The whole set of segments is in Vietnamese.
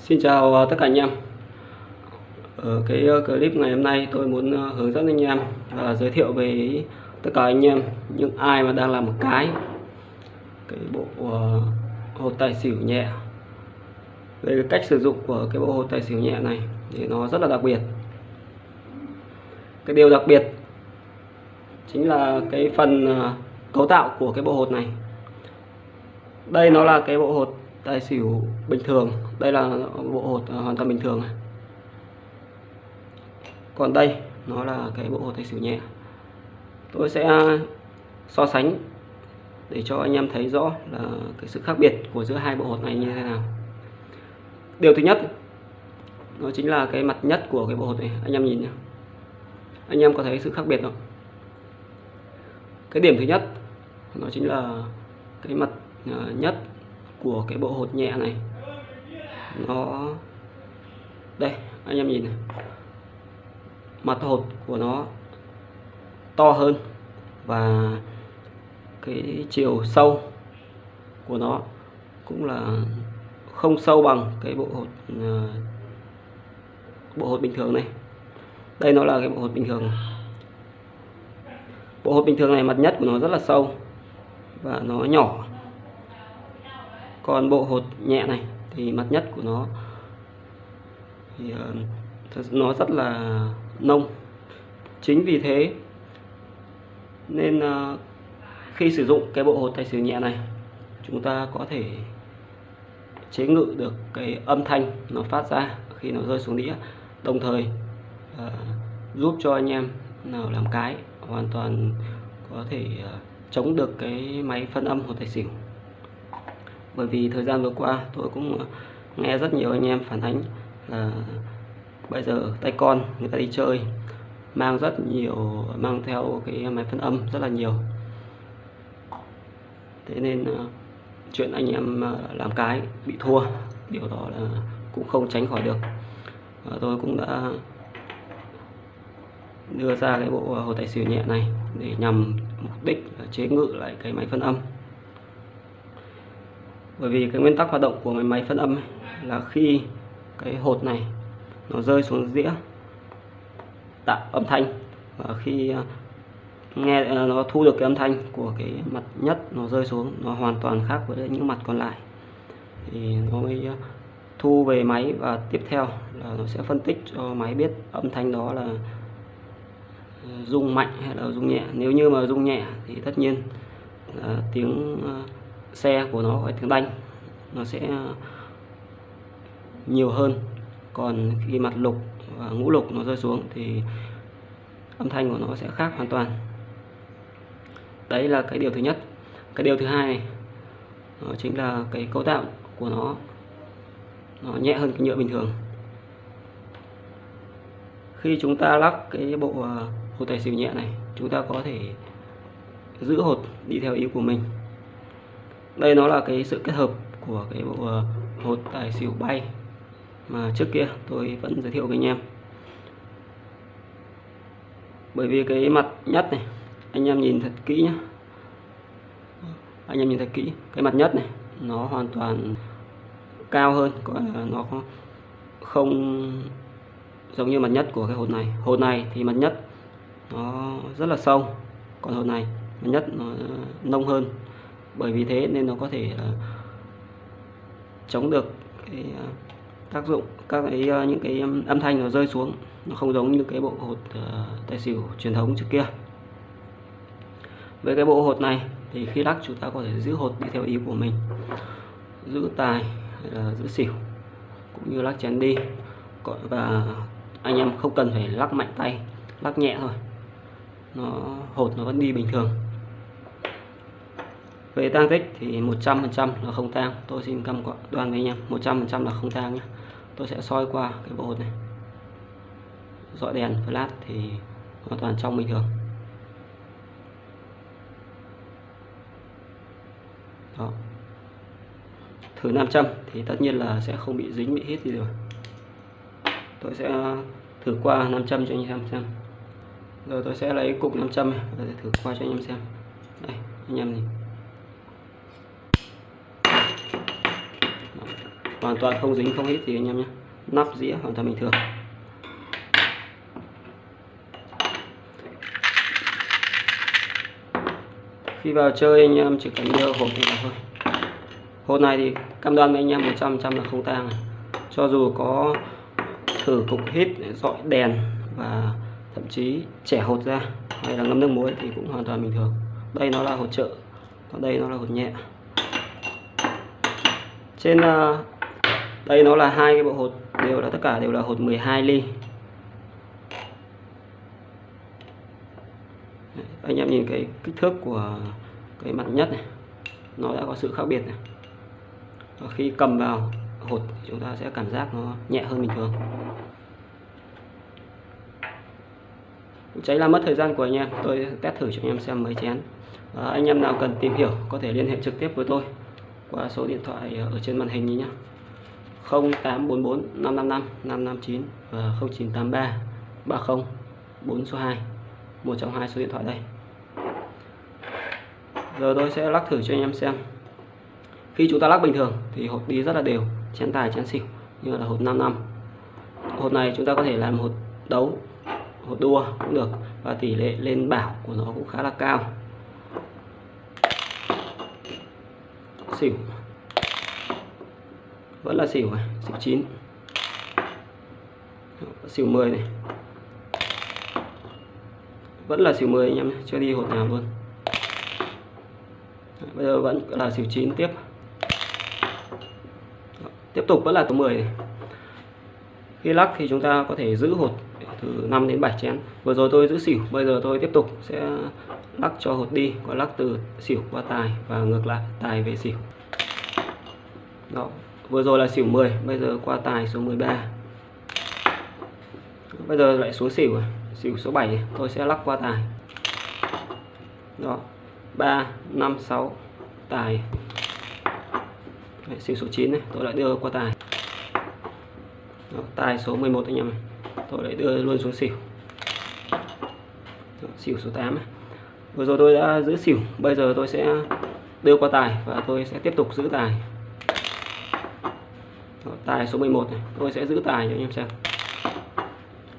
Xin chào ờ, tất cả anh em. Ở cái ờ, clip ngày hôm nay tôi muốn ờ, hướng dẫn anh em và giới thiệu về tất cả anh em, những ai mà đang làm một cái. Cái bộ hột tài xỉu nhẹ. Về cái cách sử dụng của cái bộ hột tài xỉu nhẹ này thì nó rất là đặc biệt. Cái điều đặc biệt chính là cái phần cấu tạo của cái bộ hột này. Đây nó là cái bộ hột tài xỉu bình thường. Đây là bộ hột à, hoàn toàn bình thường. Còn đây, nó là cái bộ hột tài xỉu nhẹ. Tôi sẽ à, so sánh để cho anh em thấy rõ là cái sự khác biệt của giữa hai bộ hột này như thế nào. Điều thứ nhất, nó chính là cái mặt nhất của cái bộ hột này. Anh em nhìn nhé anh em có thấy sự khác biệt không? Cái điểm thứ nhất, nó chính là cái mặt à, nhất của cái bộ hột nhẹ này. Nó, đây, anh em nhìn này. Mặt hột của nó to hơn và cái chiều sâu của nó cũng là không sâu bằng cái bộ hột ờ, bộ hột bình thường này. Đây nó là cái bộ hột bình thường bộ hột bình thường này, mặt nhất của nó rất là sâu và nó nhỏ còn bộ hột nhẹ này, thì mặt nhất của nó, thì ờ, nó rất là nông. Chính vì thế nên ờ, khi sử dụng cái bộ hột tài xỉu nhẹ này, chúng ta có thể chế ngự được cái âm thanh nó phát ra khi nó rơi xuống đĩa, đồng thời ờ, giúp cho anh em nào làm cái hoàn toàn có thể chống được cái máy phân âm hột tài xỉu bởi vì thời gian vừa qua tôi cũng nghe rất nhiều anh em phản ánh là bây giờ tay con người ta đi chơi, mang rất nhiều, mang theo cái máy phân âm rất là nhiều. Thế nên ờ, chuyện anh em ờ, làm cái bị thua, điều đó là cũng không tránh khỏi được. Và tôi cũng đã đưa ra cái bộ hồ tài xỉu nhẹ này để nhằm mục đích chế ngự lại cái máy phân âm bởi vì cái nguyên tắc hoạt động của cái máy phân âm ấy là khi cái hột này nó rơi xuống dĩa tạo âm thanh, và khi à, nghe à, nó thu được cái âm thanh của cái mặt nhất nó rơi xuống, nó hoàn toàn khác với những mặt còn lại, thì nó mới à, thu về máy. Và tiếp theo là nó sẽ phân tích cho máy biết âm thanh đó là rung mạnh hay là rung nhẹ. Nếu như mà rung nhẹ thì tất nhiên là tiếng xe của nó hay tiếng đanh nó sẽ ờ, nhiều hơn. Còn khi mặt lục và ngũ lục nó rơi xuống thì âm thanh của nó sẽ khác hoàn toàn. Đấy là cái điều thứ nhất. Cái điều thứ hai đó chính là cái cấu tạo của nó nó nhẹ hơn cái nhựa bình thường. Khi chúng ta lắc cái bộ ờ, hột tài xỉu nhẹ này chúng ta có thể giữ hột đi theo ý của mình đây nó là cái sự kết hợp của cái bộ ờ, hột tài xỉu bay mà trước kia tôi vẫn giới thiệu với anh em. Bởi vì cái mặt nhất này, anh em nhìn thật kỹ nhé anh em nhìn thật kỹ, cái mặt nhất này, nó hoàn toàn cao hơn gọi là nó không- không giống như mặt nhất của cái hột này. Hột này thì mặt nhất nó rất là sâu, còn hột này, mặt nhất nó nông hơn bởi vì thế nên nó có thể là chống được cái ờ, tác dụng các cái ờ, những cái âm thanh nó rơi xuống. Nó không giống như cái bộ hột ờ, tài xỉu truyền thống trước kia. Với cái bộ hột này thì khi lắc chúng ta có thể giữ hột đi theo ý của mình. Giữ tài hay là giữ xỉu cũng như lắc chén đi. Và anh em không cần phải lắc mạnh tay lắc nhẹ thôi. Nó hột nó vẫn đi bình thường về tang tích thì 100% là không tang. Tôi xin cam đoan với anh em 100% là không tang nhé. Tôi sẽ soi qua cái bộ hột này. Dọi đèn, flash thì hoàn toàn trong bình thường. Đó. Thử nam châm thì tất nhiên là sẽ không bị dính, bị hít gì rồi. Tôi sẽ ờ, thử qua nam châm cho anh em xem. Rồi tôi sẽ lấy cục nam châm này và thử qua cho anh em xem. Đây, anh em nhìn Đó hoàn toàn không dính, không hít gì anh em nhé. Nắp dĩa hoàn toàn bình thường. Khi vào chơi anh em chỉ cần đưa hộp này vào thôi. Hộp này thì cam đoan với anh em 100 trăm là không tang. Cho dù có thử cục hít, dọi đèn và thậm chí trẻ hột ra hay là ngâm nước muối thì cũng hoàn toàn bình thường. Đây nó là hột trợ. Còn đây nó là hột nhẹ. Trên à, đây nó là hai cái bộ hột đều là tất cả đều là hột 12 ly. Anh em nhìn cái kích thước của cái mặt nhất này nó đã có sự khác biệt này. Và khi cầm vào hột chúng ta sẽ cảm giác nó nhẹ hơn bình thường. Cháy làm mất thời gian của anh em tôi test thử cho anh em xem mấy chén. À, anh em nào cần tìm hiểu có thể liên hệ trực tiếp với tôi qua số điện thoại ở trên màn hình nhé. 0844 555 559 và 0983 30 4 số 2 một trong hai số điện thoại đây. Giờ tôi sẽ lắc thử cho anh em xem. Khi chúng ta lắc bình thường thì hột đi rất là đều, chén tài, chén xỉu, như là hột 5 năm. Hột này chúng ta có thể làm hột đấu hột đua cũng được và tỷ lệ lên bảo của nó cũng khá là cao. Xỉu vẫn là xỉu này, xỉu 9 xỉu 10 này. Vẫn là xỉu 10 anh em chưa đi hột nào luôn. Bây giờ vẫn là xỉu 9 tiếp. Tiếp tục vẫn là số 10 này. khi lắc thì chúng ta có thể giữ hột từ 5 đến 7 chén. Vừa rồi tôi giữ xỉu, bây giờ tôi tiếp tục sẽ lắc cho hột đi có lắc từ xỉu qua tài và ngược lại, tài về xỉu. Đó vừa rồi là xỉu 10 bây giờ qua tài số 13 bây giờ lại xuống xỉu à? xỉu số 7 tôi sẽ lắc qua tài. Đó 3 5 6 tài. Đấy, xỉu số 9 này tôi lại đưa qua tài. Đó, tài số 11 anh em này tôi lại đưa luôn xuống xỉu. Đó, xỉu số 8 này. vừa rồi tôi đã giữ xỉu bây giờ tôi sẽ đưa qua tài và tôi sẽ tiếp tục giữ tài tài số 11 này. Tôi sẽ giữ tài cho anh em xem.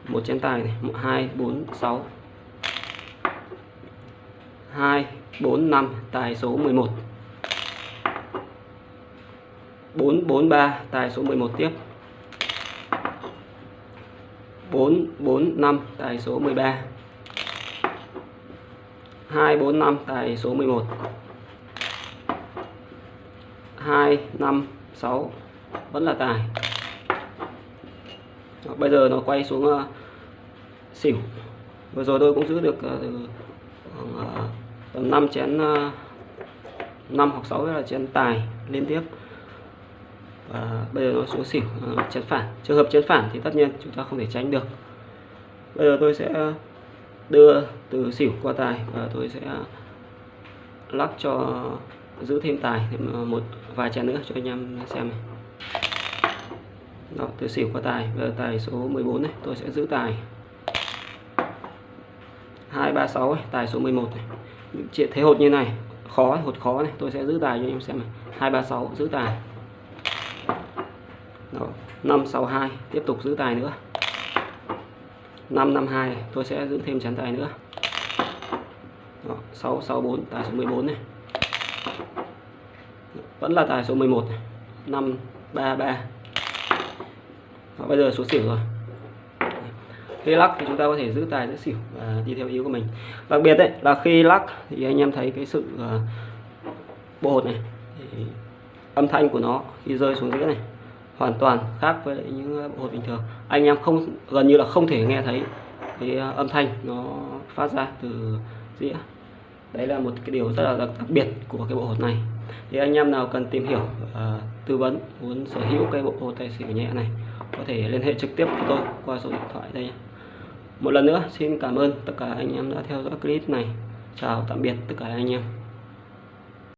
Một chén tài này, một, hai, bốn, sáu. Hai, bốn, năm, tài số 11 443 tài số 11 tiếp. 445 tài số 13 245 tài số 11 256 vẫn là tài. Đó, bây giờ nó quay xuống uh, xỉu. Vừa rồi tôi cũng giữ được uh, uh, tầm 5 chén uh, 5 hoặc 6 là chén tài liên tiếp. Và bây giờ nó xuống xỉu uh, chén phản. Trường hợp chén phản thì tất nhiên chúng ta không thể tránh được. Bây giờ tôi sẽ đưa từ xỉu qua tài và tôi sẽ lắc cho giữ thêm tài thêm một vài chén nữa cho anh em xem này đó tôi xỉu qua tài bây giờ tài số 14 này tôi sẽ giữ tài. 236 ấy, tài số 11 này. Chị thấy hột như này khó hột khó này tôi sẽ giữ tài cho anh em xem này. 236 giữ tài. Đó, 562 tiếp tục giữ tài nữa. 552 tôi sẽ giữ thêm chén tài nữa. Đó, 664 tài số 14 này. Vẫn là tài số 11 này. 533 đó, bây giờ số xỉu rồi. Khi lắc thì chúng ta có thể giữ tài giữ xỉu và đi theo ý của mình. Đặc biệt đấy là khi lắc thì anh em thấy cái sự à, uh, bộ hột này thì âm thanh của nó khi rơi xuống giữa này hoàn toàn khác với lại những à, bộ hột bình thường. Anh em không gần như là không thể nghe thấy cái à, âm thanh nó phát ra từ dĩa. Đấy là một cái điều rất là đặc, đặc biệt của cái bộ hột này. Thì anh em nào cần tìm hiểu uh, tư vấn muốn sở hữu cái bộ hột tài xỉu nhẹ này có thể liên hệ trực tiếp với tôi qua số điện thoại đây nhé. một lần nữa, xin cảm ơn tất cả anh em đã theo dõi clip này chào tạm biệt tất cả anh em